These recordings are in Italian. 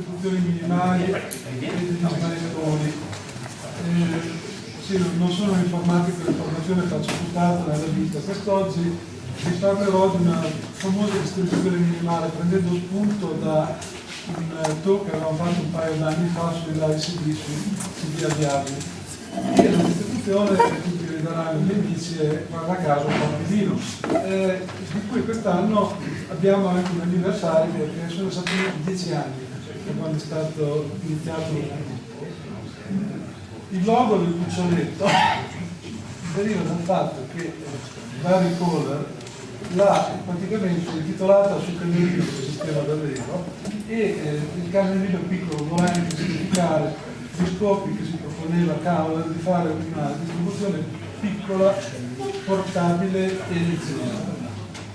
distribuzioni minimali e degli smanettoni. Eh, sì, non sono un informatico, l'informazione faccio tutt'altro nella vita. Quest'oggi vi parlerò di una famosa distribuzione minimale prendendo spunto da un talk che avevamo fatto un paio d'anni fa sull'ICD, su CD avviabili. E la distribuzione, tutti rideranno gli amici, è guarda caso Poppy Linux, eh, di cui quest'anno abbiamo anche un anniversario perché sono stati dieci anni da quando è stato iniziato il logo del cuccioletto deriva dal fatto che Barry Kohler l'ha praticamente intitolata sul cagnolino che esisteva davvero e eh, il cagnolino piccolo volente significare gli scopi che si proponeva Kohler di fare una distribuzione piccola, portabile e leggera.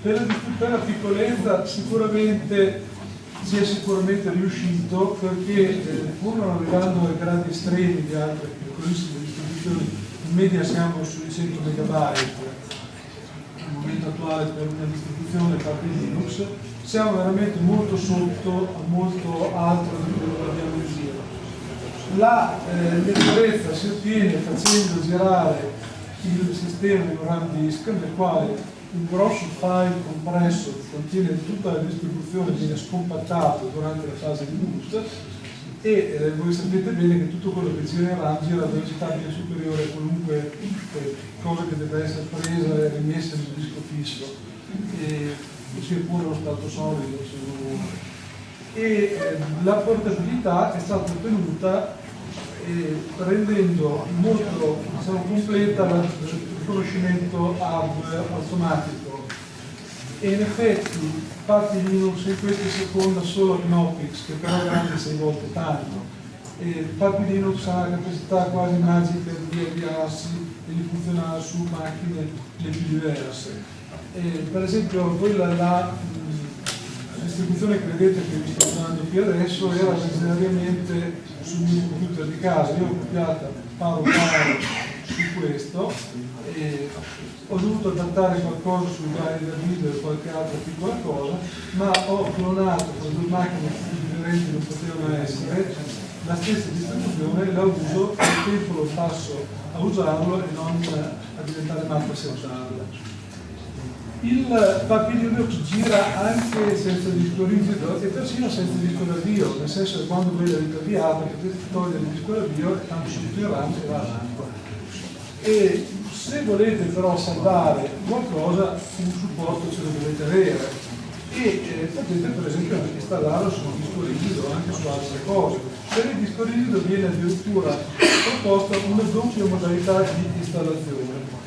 Per, per la piccolezza sicuramente si è sicuramente riuscito perché eh, pur non arrivando ai gradi estremi di altre piccolissime distribuzioni, in media siamo sui 100 megabyte al momento attuale per una distribuzione parte Linux, siamo veramente molto sotto a molto altro di quello che abbiamo in giro. La eh, leggerezza si ottiene facendo girare il sistema di un RAM disk nel quale un grosso file compresso che contiene tutta la distribuzione viene scompattato durante la fase di boot e eh, voi sapete bene che tutto quello che girerà gira a velocità ben superiore a qualunque cosa che deve essere presa e rimessa nel disco fisso e, sia pure lo stato solido se non vuole. E eh, la portabilità è stata ottenuta eh, rendendo molto diciamo, completa la, riconoscimento automatico e in effetti Party Linux in questo seconda solo Knoppix che però è grande 6 volte tanto. E Party Linux ha una capacità quasi magica di avviarsi e di funzionare su macchine le più diverse. E, per esempio quella la, distribuzione che vedete che vi sto usando qui adesso era necessariamente sul mio computer di casa, io ho copiata paro paro su questo e ho dovuto adattare qualcosa sul drive da video e qualche altra piccola cosa, ma ho clonato con due macchine differenti non potevano essere la stessa distribuzione la uso, nel tempo lo passo a usarlo e non a diventare mappa e saltarla. Il Papi Linux gira anche senza disco rigido e persino senza disco d'avvio, nel senso che quando voi l'avete avviato potete togliere il disco d'avvio e tanto subito il RAM e va avanti. E se volete però salvare qualcosa, un supporto ce lo dovete avere e eh, potete per esempio anche installarlo su un disco rigido anche su altre cose. Per il disco rigido viene addirittura proposta una doppia modalità di installazione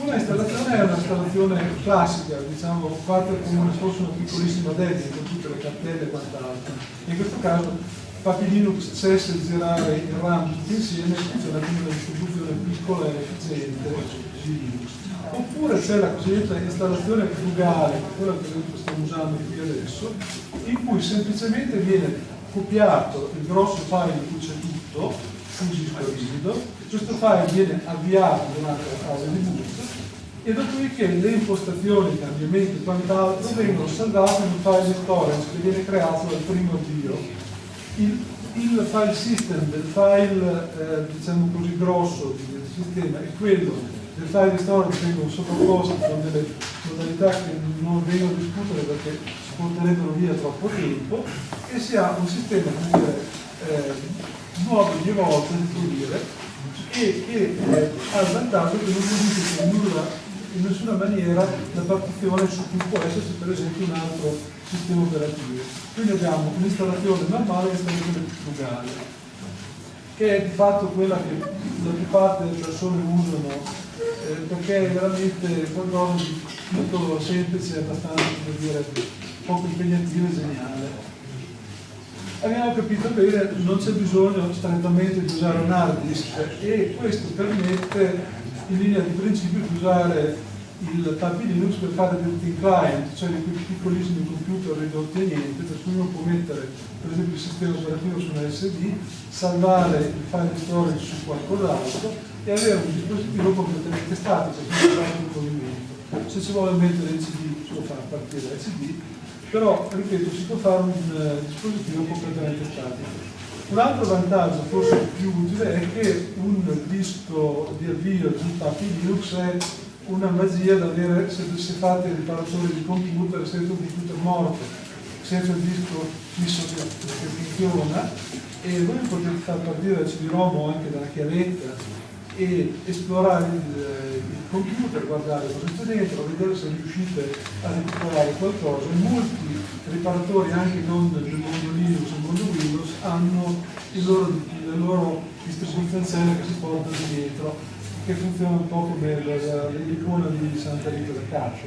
una installazione è un'installazione classica, diciamo, fatta come se fosse una piccolissima dedica con tutte le cartelle e quant'altro. In questo caso Papi Linux cessa girare il RAM tutti insieme e funziona come una distribuzione piccola e efficiente di Linux. Oppure c'è la cosiddetta installazione frugale, quella che stiamo usando qui adesso, in cui semplicemente viene copiato il grosso file in cui c'è tutto, su disco rigido, questo file viene avviato durante la fase di boot e dopodiché le impostazioni, i cambiamenti e quant'altro vengono salvate in un file di storage che viene creato dal primo avvio. Il, il file system del file, eh, diciamo così, grosso del sistema e quello del file di storage vengono sovrapposti con delle modalità che non vengono discutere perché porterebbero via troppo tempo e si ha un sistema dire, eh, nuovo ogni volta di produrre e che eh, ha il vantaggio che non modifica nulla in nessuna maniera la partizione su cui può esserci per esempio un altro sistema operativo. Quindi abbiamo un'installazione normale e un'installazione frugale, che è di fatto quella che la più parte delle persone usano, eh, perché è veramente qualcosa di molto semplice e abbastanza, per dire, poco impegnativo e geniale. Abbiamo capito bene, non c'è bisogno strettamente di usare un hard disk e questo permette in linea di principio di usare il Tabi Linux per fare del client, cioè di quei piccolissimi computer ridotti a niente, per cui uno può mettere per esempio il sistema operativo su un SD, salvare il file di storage su qualcos'altro e avere un dispositivo completamente statico, quindi in movimento. Se ci vuole mettere il CD, si può far partire il CD però ripeto si può fare un uh, dispositivo completamente statico. Un altro vantaggio, forse più utile, è che un disco di avvio di Papi Linux è una magia da avere se, se fate riparatori di computer senza un computer morto, senza il disco fisso che, funziona e voi potete far partire dal CD-ROM anche dalla chiavetta e esplorare il, il, computer, guardare cosa c'è dentro, vedere se riuscite a recuperare qualcosa. Molti riparatori, anche non del mondo Linux o mondo Windows, hanno loro, le loro distribuzioni che si portano dietro, che funziona un po' come l'icona di Santa Rita da Cascio,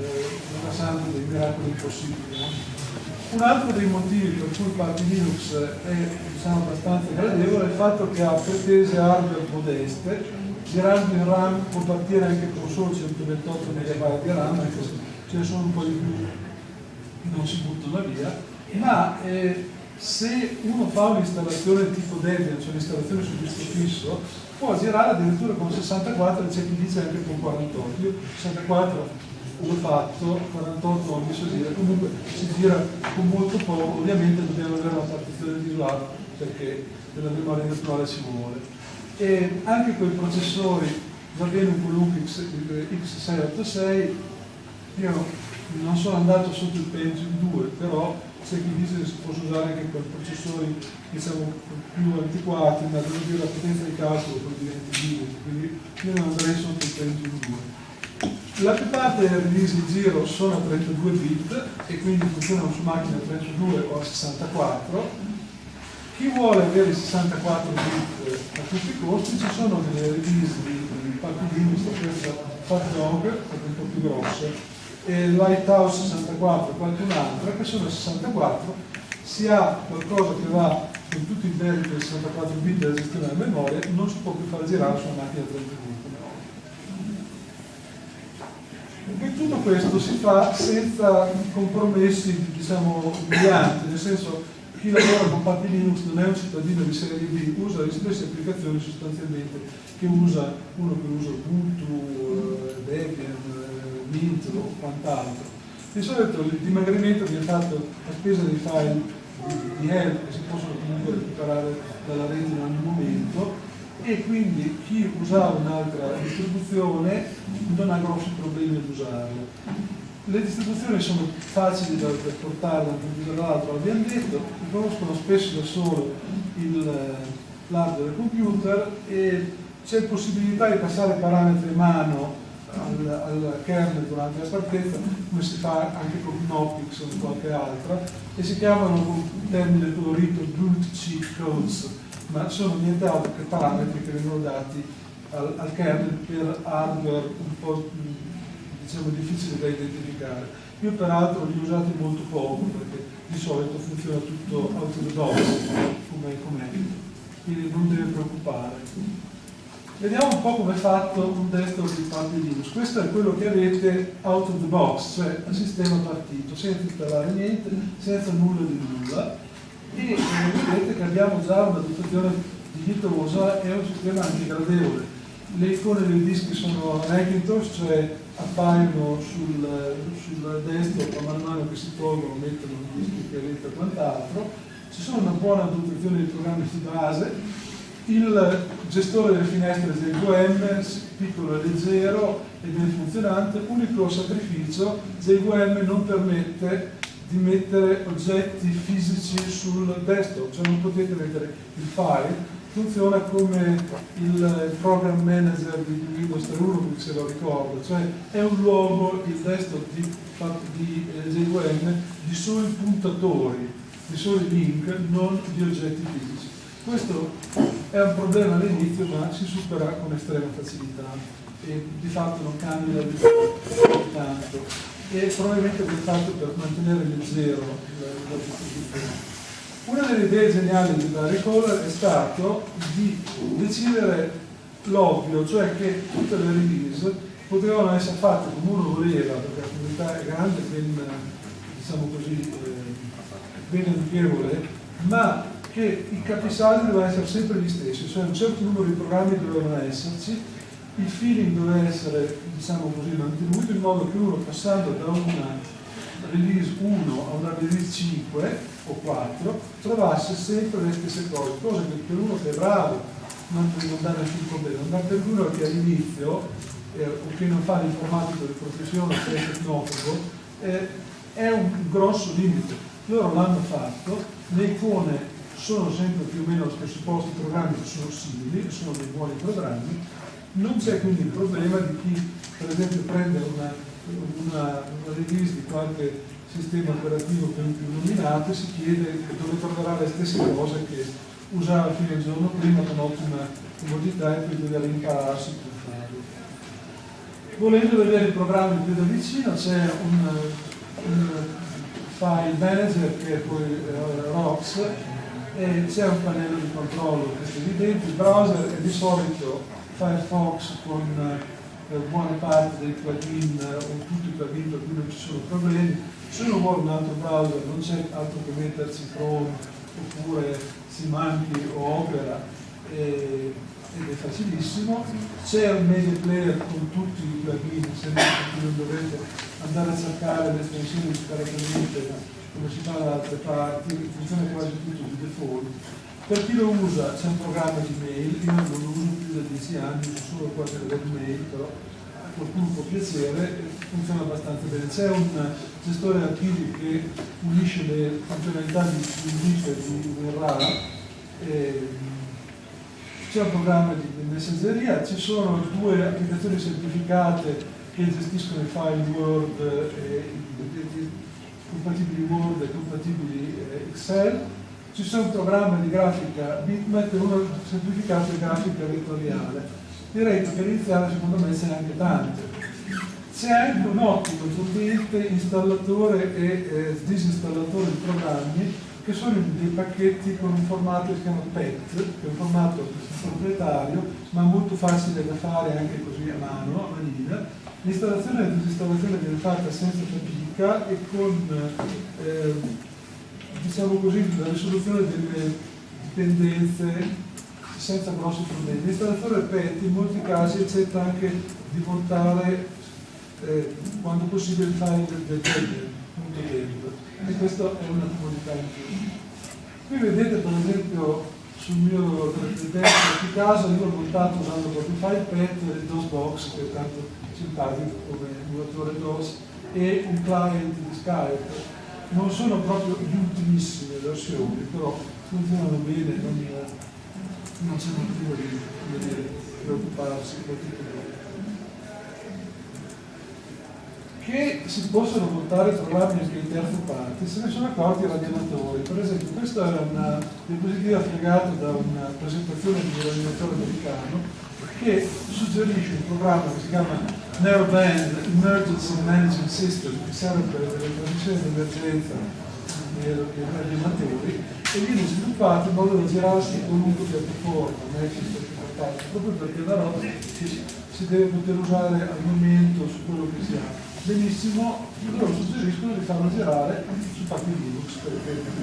eh, una santa dei miracoli impossibili. No? Un altro dei motivi per cui Party Linux è diciamo, abbastanza gradevole è il fatto che ha pretese hardware modeste, girando in RAM può partire anche con solo 128 MB di RAM, anche se ce ne sono un po' di più non si buttano via, ma eh, se uno fa un'installazione tipo Debian, cioè un'installazione su disco fisso, può girare addirittura con 64 e c'è chi dice anche con 48. Io 64 l'ho fatto, 48 ho messo gira, comunque si gira con molto poco, ovviamente dobbiamo avere una partizione di visuale perché nella memoria virtuale ci vuole. E anche con i processori va bene un Column X686, io non sono andato sotto il Pentium 2, però c'è chi dice che si possa usare anche con processori diciamo, più antiquati, ma devo dire la potenza di calcolo poi diventa vivo, quindi io non andrei sotto il Pentium 2. La più parte delle release di giro sono 32 bit e quindi funzionano su macchine a 32 o a 64. Chi vuole avere 64 bit a tutti i costi, ci sono delle release di Packardini, questa Fat Dog, un po' più grosse, e Lighthouse 64 e qualche un'altra, che sono a 64. Si ha qualcosa che va con tutti i meriti del 64 bit della gestione della memoria, non si può più far girare su una macchina a 32 e tutto questo si fa senza compromessi diciamo umilianti, nel senso chi lavora con Papi Linux non è un cittadino di serie B, usa le stesse applicazioni sostanzialmente che usa uno che usa Ubuntu, eh, Debian, Mint o quant'altro. Di solito il dimagrimento viene fatto a spesa dei file di help che si possono comunque recuperare dalla rete in ogni momento e quindi chi usava un'altra distribuzione non ha grossi problemi ad usarla. Le distribuzioni sono facili da, portare da un computer all'altro, l'abbiamo detto, conoscono spesso da solo l'hardware computer e c'è possibilità di passare parametri in mano al, al, kernel durante la partenza, come si fa anche con Knoppix o qualche altra, e si chiamano con un termine colorito boot cheat codes ma sono niente altro che parametri che vengono dati al, al kernel per hardware un po' diciamo, difficile da identificare. Io peraltro li ho usati molto poco perché di solito funziona tutto out of the box come com'è, quindi non deve preoccupare. Vediamo un po' come è fatto un desktop di Party Linux. Questo è quello che avete out of the box, cioè al sistema partito, senza installare niente, senza nulla di nulla e eh, vedete che abbiamo già una dotazione dignitosa e un sistema anche gradevole. Le icone dei dischi sono Macintosh, cioè appaiono sul, sul desktop man mano che si tolgono, mettono i dischi che avete e quant'altro. Ci sono una buona dotazione di programmi di base, il gestore delle finestre JVM, piccolo e leggero e ben funzionante, unico sacrificio, JVM non permette di mettere oggetti fisici sul desktop, cioè non potete mettere il file, funziona come il program manager di Windows 3.1 se lo ricordo, cioè è un luogo, il desktop di, di eh, JVM, di soli puntatori, di soli link, non di oggetti fisici. Questo è un problema all'inizio ma si supera con estrema facilità e di fatto non cambia vita tanto e probabilmente viene fatto per mantenere leggero la, distribuzione. Una delle idee geniali di Barry Kohler è stato di decidere l'ovvio, cioè che tutte le release potevano essere fatte come uno voleva, perché la comunità è grande, ben, diciamo così, eh, ben amichevole, ma che i capisaldi dovevano essere sempre gli stessi, cioè un certo numero di programmi dovevano esserci il feeling deve essere, diciamo così, mantenuto in modo che uno passando da una release 1 a una release 5 o 4 trovasse sempre le stesse cose, cosa che per uno che è bravo non, non dà nessun problema, ma per uno che all'inizio eh, o che non fa l'informatico di professione, che è tecnofobo, eh, è un grosso limite. Loro l'hanno fatto, le icone sono sempre più o meno presupposti, i programmi sono simili, sono dei buoni programmi, non c'è quindi il problema di chi per esempio prende una, una, una release di qualche sistema operativo più, più illuminato e si chiede dove troverà le stesse cose che usava fino al giorno prima con ottima comodità e quindi deve impararsi per farlo. Volendo vedere il programma più da vicino c'è un, un, file manager che è poi uh, ROX e c'è un pannello di controllo che è evidente, il browser è di solito Firefox con uh, buona parte dei plugin uh, o tutti i plugin per cui non ci sono problemi, se uno vuole un altro browser non c'è altro che mettersi Chrome oppure Simanti o Opera e, ed è facilissimo. C'è un media player con tutti i plugin, se non dovete andare a cercare le estensioni disperatamente come si fa altre parti, funziona quasi tutto di default. Per chi lo usa c'è un programma di mail, io non lo uso più da 10 anni, uso solo qualche mail, però qualcuno può piacere, funziona abbastanza bene. C'è un gestore archivi che unisce le funzionalità di Unip e di RAR, c'è un programma di messaggeria, ci sono due applicazioni semplificate che gestiscono i file Word, e, compatibili Word e compatibili eh, Excel, ci sono un programma di grafica bitmap e uno semplificato di grafica vettoriale direi che per iniziare secondo me ce n'è anche tante. C'è anche un ottimo potente installatore e eh, disinstallatore di programmi che sono dei pacchetti con un formato che si chiama PET, che è un formato proprietario, ma molto facile da fare anche così a mano, a manina. L'installazione e la disinstallazione viene fatta senza fatica e con, eh, diciamo così, la risoluzione delle dipendenze senza grossi problemi. L'installatore PET in molti casi accetta anche di portare eh, quando possibile il file del dentro e questa è una comodità in più. Qui vedete per esempio sul mio 3D in questo caso io l'ho montato usando proprio file PET e DOSBox che è tanto simpatico come emulatore DOS e un client di Skype. Non sono proprio le ultimissime versioni però funzionano bene non, non c'è motivo di, di preoccuparsi che si possono votare programmi anche in terze parti se ne sono accorti i radiatori. Per esempio questa è una diapositiva fregata da una presentazione di un radiatore americano che suggerisce un programma che si chiama Narrowband Emergency Management System che serve per le trasmissioni di emergenza dei radiatori e viene sviluppato in modo da girarsi con un piattaforma, non è proprio perché la roba si, deve poter usare al momento su quello che si ha. Benissimo, loro suggeriscono di farlo girare su pacchi Linux.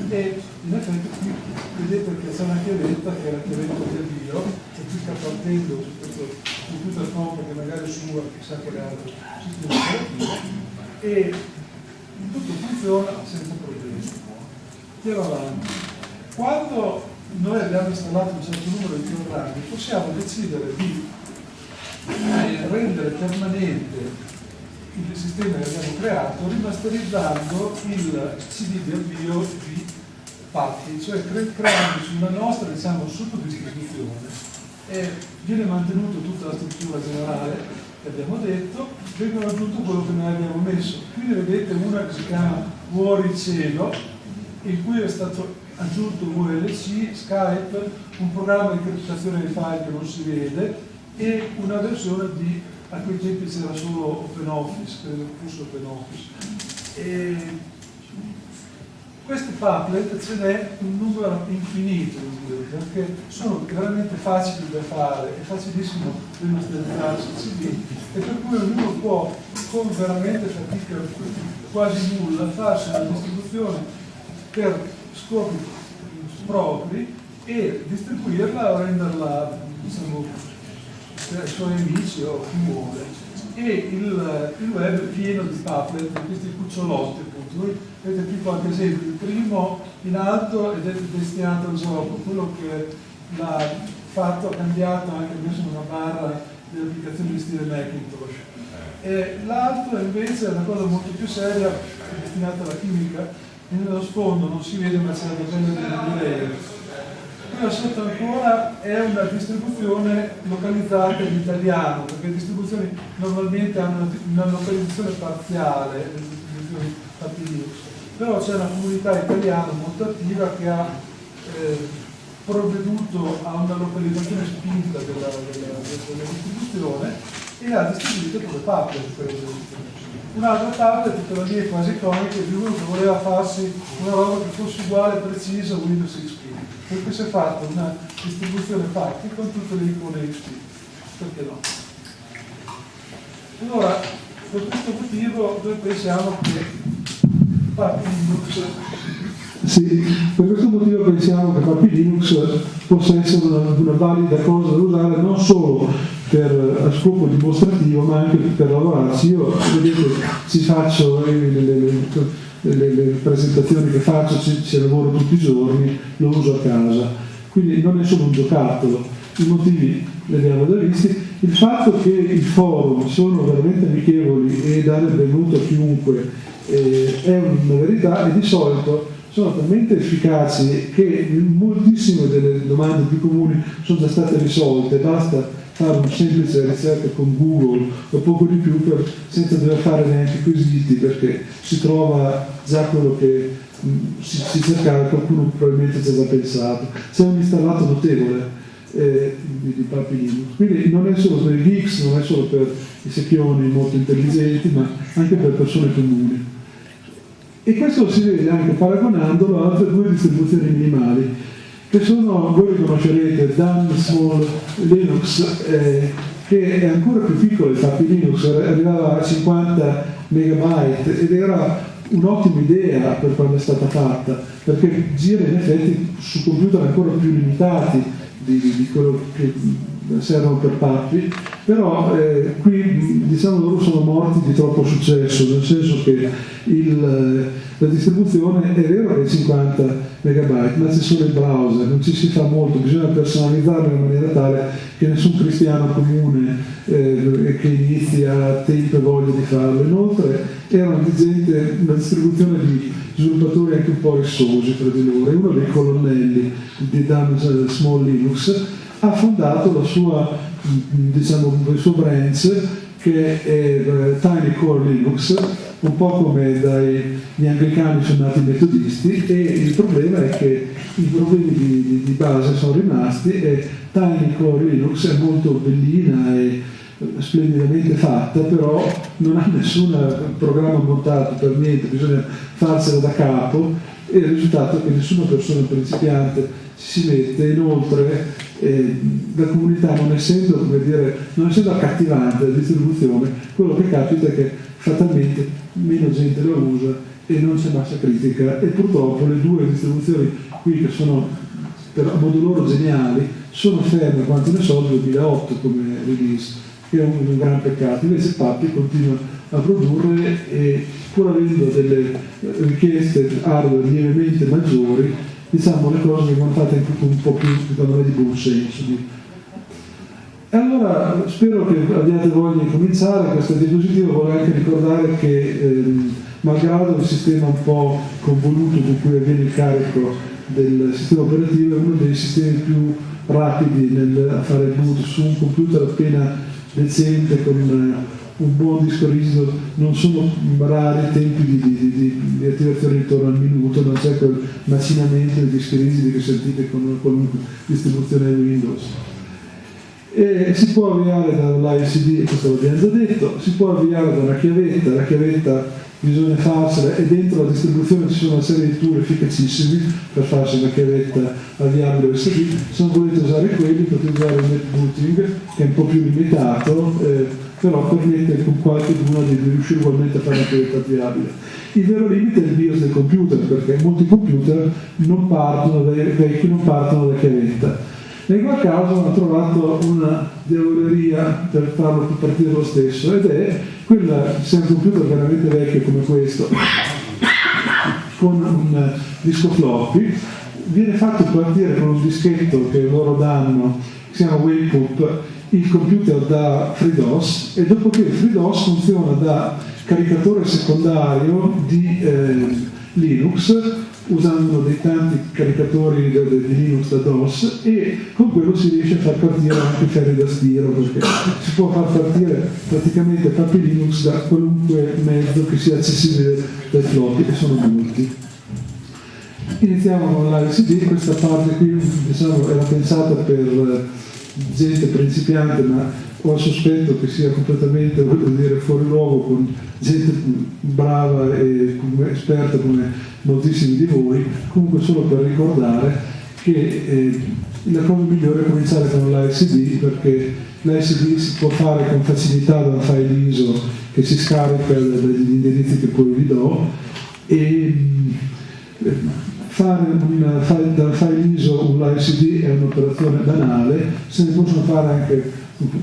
E in effetti qui vedete che c'è una chiavetta che è la chiavetta di avvio, e qui sta partendo su questo computer phone che magari suo chissà che altro sistema operativo e tutto funziona senza problemi. Tiro avanti. Quando noi abbiamo installato un certo numero di programmi possiamo decidere di eh, rendere permanente il sistema che abbiamo creato rimasterizzando il CD di avvio di pacchi, cioè cre creando sulla nostra diciamo, sottodistribuzione e viene mantenuta tutta la struttura generale che abbiamo detto, vengono aggiunto quello che noi abbiamo messo. Qui vedete una che si chiama Fuori Cielo, in cui è stato aggiunto VLC, Skype, un programma di criptazione dei file che non si vede e una versione di, a quei tempi c'era solo OpenOffice, credo fosse OpenOffice. E questi puppet ce n'è un numero infinito perché sono veramente facili da fare, è facilissimo rimasterizzarsi il CD e per cui ognuno può con veramente fatica quasi nulla farsi una distribuzione per scopi propri e distribuirla o renderla diciamo, ai suoi amici o chi vuole. e il, il, web è pieno di tablet, di questi cucciolotti appunto. Voi vedete qui qualche esempio, il primo in alto è destinato al gioco, quello che l'ha fatto ha cambiato anche messo una barra di applicazioni di stile Macintosh. E l'altro invece è una cosa molto più seria, destinata alla chimica, e nello sfondo non si vede ma c'è la dipende dei layer prima sotto ancora è una distribuzione localizzata in italiano, perché le distribuzioni normalmente hanno una localizzazione parziale, però c'è una comunità italiana molto attiva che ha eh, provveduto a una localizzazione spinta della, della, della distribuzione e l'ha distribuita come tablet per esempio. Un'altra la mia quasi comica, è uno che voleva farsi una roba che fosse uguale e precisa a Windows XP perché si è fatta una distribuzione FAQ con tutte le icone XP. Perché no? Allora, per questo motivo noi pensiamo che Papi Linux sì, per questo motivo pensiamo che Papi Linux possa essere una, una valida cosa da usare non solo per a scopo dimostrativo ma anche per lavorarci. Io vedete ci faccio le, le, le, le, le presentazioni che faccio, ci, ci, lavoro tutti i giorni, lo uso a casa. Quindi non è solo un giocattolo, i motivi li abbiamo già visti. Il fatto che i forum sono veramente amichevoli e dare il benvenuto a chiunque eh, è una verità e di solito sono talmente efficaci che moltissime delle domande più comuni sono già state risolte, basta fare una semplice ricerca con Google o poco di più per, senza dover fare neanche quesiti perché si trova già quello che mh, si, si cercava, qualcuno probabilmente ci già pensato. C'è un installato notevole eh, di, di Linux. Quindi non è solo per i geeks, non è solo per i secchioni molto intelligenti, ma anche per persone comuni. E questo si vede anche paragonandolo a altre due distribuzioni minimali che sono, voi conoscerete, Dan Small Linux, eh, che è ancora più piccolo di Papi Linux, arrivava a 50 megabyte ed era un'ottima idea per quando è stata fatta, perché gira in effetti su computer ancora più limitati di, di quello che servono per Papi, però eh, qui diciamo loro sono morti di troppo successo, nel senso che il, la distribuzione è vero che è 50 megabyte, ma c'è solo il browser, non ci si fa molto, bisogna personalizzarlo in maniera tale che nessun cristiano comune eh, che inizia tempo e voglia di farlo. Inoltre era una, distribuzione di sviluppatori anche un po' rissosi tra di loro, uno dei colonnelli di Dan Small Linux ha fondato sua, diciamo, il suo branch che è eh, Tiny Core Linux, un po' come dai, gli anglicani sono nati i metodisti e il problema è che i problemi di, di, di base sono rimasti e Tiny Core Linux è molto bellina e splendidamente fatta, però non ha nessun programma montato per niente, bisogna farselo da capo e il risultato è che nessuna persona principiante ci si mette, inoltre eh, la comunità non essendo, dire, non essendo accattivante la distribuzione, quello che capita è che fatalmente meno gente la usa e non c'è massa critica. E purtroppo le due distribuzioni qui che sono per modo loro geniali sono ferme quanto ne so 2008 come release che è un, un gran peccato. Invece Pappi continua a produrre e pur avendo delle richieste hardware lievemente maggiori diciamo le cose vengono fatte un po' più secondo me di buon senso e allora spero che abbiate voglia di cominciare questa diapositiva vorrei anche ricordare che ehm, malgrado il sistema un po' convoluto con cui avviene il carico del sistema operativo è uno dei sistemi più rapidi nel fare boot su un computer appena decente con un buon disco rigido, non sono rari tempi di, di, di, di, attivazione intorno al minuto, non c'è quel macinamento di dischi rigidi che sentite con qualunque distribuzione Windows. E si può avviare dall'ICD, questo l'abbiamo già detto, si può avviare da una chiavetta, la chiavetta bisogna farsela e dentro la distribuzione ci sono una serie di tool efficacissimi per farsi una chiavetta avviabile USB, se non volete usare quelli potete usare il netbooting che è un po' più limitato, eh, però permette con qualche una di riuscire ugualmente a fare una chiavetta avviabile. Il vero limite è il BIOS del computer, perché molti computer non partono, vecchi non partono da chiavetta. Nel qual caso hanno trovato una diavoleria per farlo partire lo stesso ed è quella, se un computer veramente vecchio come questo, con un disco floppy, viene fatto partire con un dischetto che loro danno, che si chiama WakeUp, il computer da FreeDOS e dopodiché FreeDOS funziona da caricatore secondario di eh, Linux usando dei tanti caricatori di Linux da DOS e con quello si riesce a far partire anche ferri da stiro perché si può far partire praticamente Papi Linux da qualunque mezzo che sia accessibile dai floppy che sono molti. Iniziamo con l'LCD, questa parte qui diciamo, era pensata per gente principiante ma ho il sospetto che sia completamente dire, fuori luogo con gente brava e esperta come moltissimi di voi, comunque solo per ricordare che eh, la cosa migliore è cominciare con l'ASD perché l'ASD si può fare con facilità da un file ISO che si scarica dagli indirizzi che poi vi do. E fare un file, ISO un LCD è un'operazione banale, se ne possono fare anche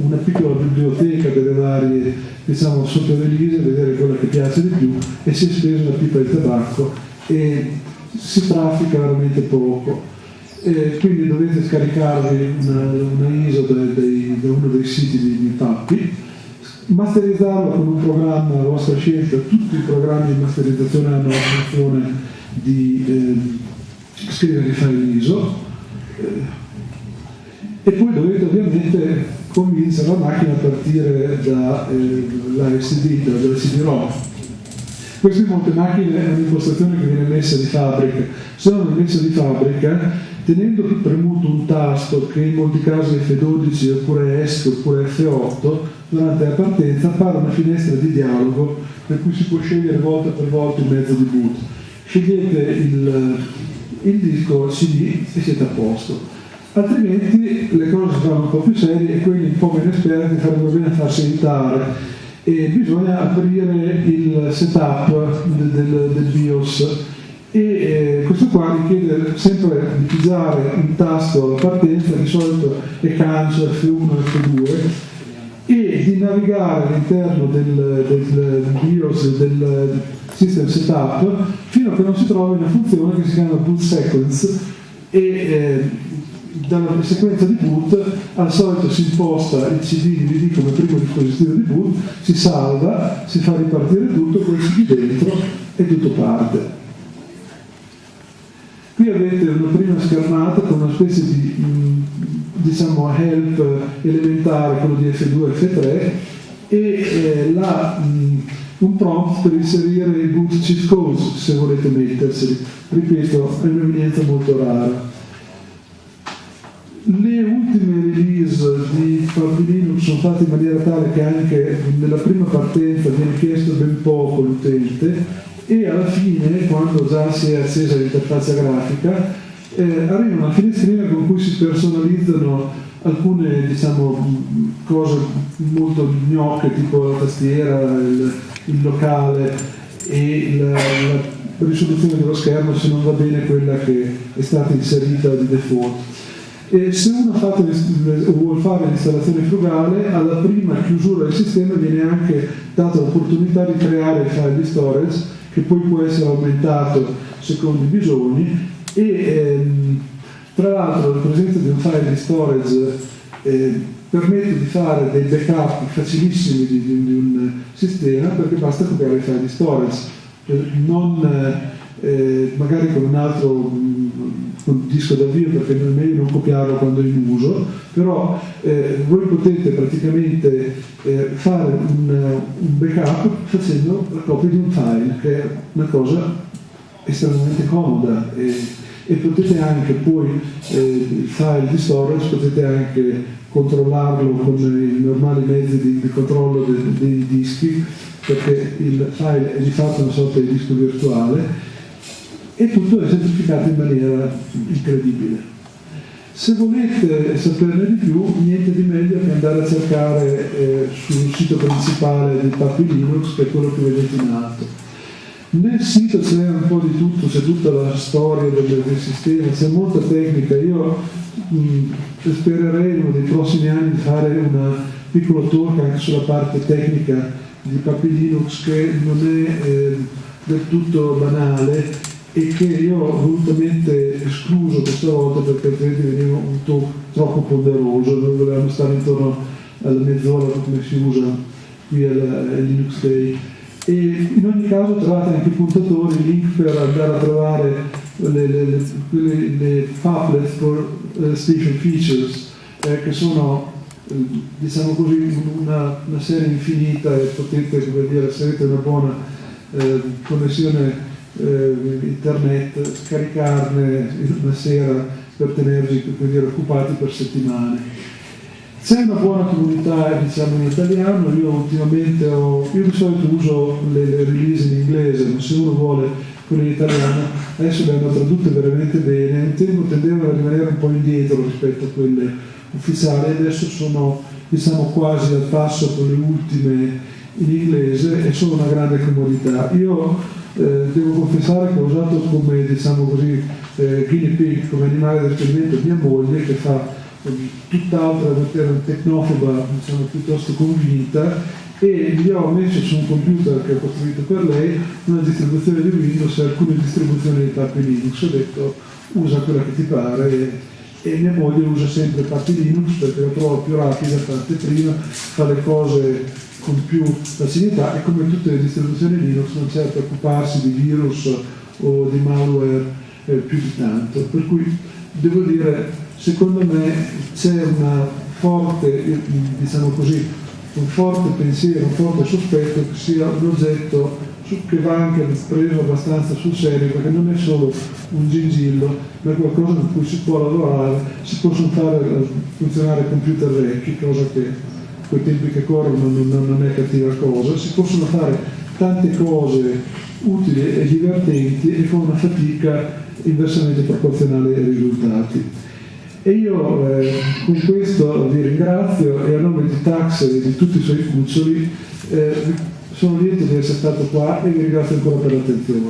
una piccola biblioteca delle varie diciamo, sottorelise, vedere quella che piace di più e si è spesa una pipa di tabacco e si traffica veramente poco. E quindi dovete scaricarvi una, una ISO da, da, uno dei siti di, di Pappi, masterizzarlo con un programma a vostra scelta, tutti i programmi di masterizzazione hanno la funzione di eh, scrivere i file ISO eh, e poi dovete ovviamente convincere la macchina a partire dall'ASD, eh, da, dall'SD-ROM. Queste molte macchine è un'impostazione che viene messa di fabbrica. Se non è messa di fabbrica, tenendo premuto un tasto che in molti casi è F12 oppure ESC oppure F8, durante la partenza appare una finestra di dialogo per cui si può scegliere volta per volta il mezzo di boot. Scegliete il, il disco CD e siete a posto. Altrimenti le cose si fanno un po' più serie e quelli un po' meno esperti farebbero bene a farsi aiutare. E bisogna aprire il setup del, del, del BIOS. E eh, questo qua richiede sempre di pigiare un tasto alla partenza, di solito è cancio F1 F2 e di navigare all'interno del, del, BIOS del system setup fino a che non si trovi una funzione che si chiama boot sequence e eh, dalla sequenza di boot al solito si imposta il CD DVD come primo dispositivo di boot, si salva, si fa ripartire tutto, poi si dentro e tutto parte. Qui avete una prima schermata con una specie di mm, diciamo, help elementare, quello di F2 e F3 e eh, la, mh, mm, un prompt per inserire i boot cheat codes se volete metterseli. Ripeto, è un'evidenza molto rara. Le ultime release di Fabi Linux sono fatte in maniera tale che anche nella prima partenza viene chiesto ben poco l'utente e alla fine, quando già si è accesa l'interfaccia grafica, eh, arriva una finestrina con cui si personalizzano alcune diciamo, cose molto gnocche, tipo la tastiera, il, il locale e la, la risoluzione dello schermo se non va bene quella che è stata inserita di default. E se uno vuole fare l'installazione frugale, alla prima chiusura del sistema viene anche data l'opportunità di creare il file di storage che poi può essere aumentato secondo i bisogni e ehm, tra l'altro la presenza di un file di storage eh, permette di fare dei backup facilissimi di, di, di, un sistema perché basta copiare il file di storage, non eh, magari con un altro un disco d'avvio perché è meglio non copiarlo quando è in uso, però eh, voi potete praticamente eh, fare un, un, backup facendo la copia di un file, che è una cosa estremamente comoda e, e potete anche poi eh, il file di storage potete anche controllarlo con i normali mezzi di, di controllo dei, dei dischi perché il file è di fatto una sorta di disco virtuale e tutto è semplificato in maniera incredibile. Se volete saperne di più, niente di meglio che andare a cercare eh, sul sito principale di Papi Linux, che è quello che vedete in alto. Nel sito c'è un po' di tutto, c'è tutta la storia del, del sistema, c'è molta tecnica. Io mh, spererei nei prossimi anni di fare un piccolo talk anche sulla parte tecnica di Papi Linux che non è eh, del tutto banale e che io ho volutamente escluso questa volta perché altrimenti veniva un talk troppo ponderoso, noi volevamo stare intorno alla mezz'ora come si usa qui al Linux Day e in ogni caso trovate anche i puntatori, link per andare a trovare le, le, le, le puppets for uh, station features eh, che sono eh, diciamo così una, una, serie infinita e potete come dire se avete una buona eh, connessione eh, internet scaricarne una sera per tenervi dire, occupati per settimane c'è una buona comunità diciamo in italiano, io ultimamente ho, io di solito uso le, le release in inglese, ma se uno vuole quelle in italiano, adesso le hanno tradotte veramente bene, un tempo tendevano a rimanere un po' indietro rispetto a quelle ufficiali, adesso sono diciamo quasi al passo con le ultime in inglese e sono una grande comodità. Io eh, devo confessare che ho usato come diciamo così eh, guinea pig, come animale d'esperimento mia moglie che fa tutt'altra tecnofoba diciamo, piuttosto convinta e gli ho messo su un computer che ho costruito per lei una distribuzione di Windows e alcune distribuzioni di Papi Linux. Ho detto usa quella che ti pare e, e mia moglie usa sempre Papi Linux perché la trovo più rapida, parte prima, fa le cose con più facilità e come tutte le distribuzioni Linux non c'è da preoccuparsi di virus o di malware eh, più di tanto. Per cui devo dire secondo me c'è forte, diciamo così, un forte pensiero, un forte sospetto che sia un oggetto che va anche preso abbastanza sul serio perché non è solo un gingillo ma è qualcosa con cui si può lavorare, si possono fare funzionare computer vecchi, cosa che quei tempi che corrono non, non è cattiva cosa, si possono fare tante cose utili e divertenti e con una fatica inversamente proporzionale ai risultati. E io eh, con questo vi ringrazio e a nome di Tax e di tutti i suoi cuccioli eh, sono lieto di essere stato qua e vi ringrazio ancora per l'attenzione.